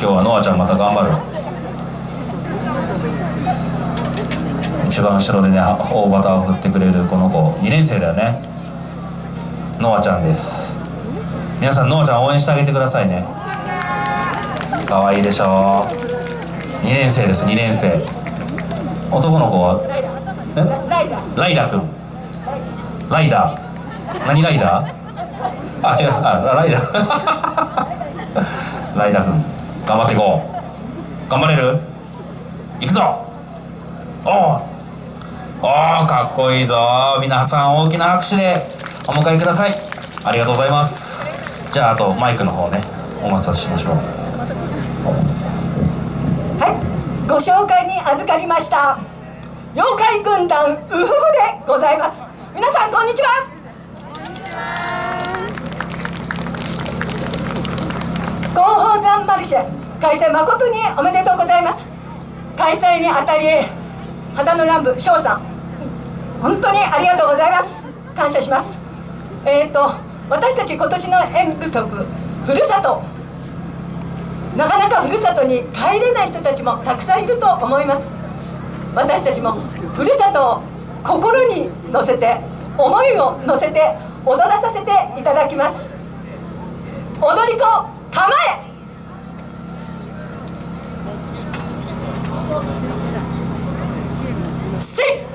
今日はノアちゃんまた頑張る。一番後ろでね大バタを振ってくれるこの子。2年生だよね。ノアちゃんです。皆さんノアちゃん応援してあげてくださいね。可愛いいでしょ2年生です2年生。男の子は？え？ライダーくん。ライダー。何ライダー？あ違う。あライダー。ライダーくん。頑張っていこう。頑張れる？いくぞ。おおおかっこいいぞ。皆さん大きな拍手で。お迎えください。ありがとうございます。じゃああとマイクの方ね。お待たせしましょう。はい。ご紹介に預かりました。妖怪軍団ウフフでございます。皆さんこんにちは。報山マルシェ開催誠におめでとうございます。開催にあたり肌の乱舞翔さん本当にありがとうございます。感謝します。えっ、ー、と私たち今年の演舞曲「ふるさと」なかなかふるさとに帰れない人たちもたくさんいると思います。私たちもふるさとを心に乗せて思いを乗せて踊らさせていただきます。踊り子構えせ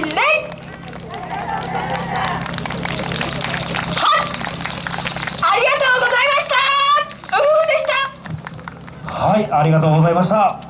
はいありがとうございました。はいありがとうございました。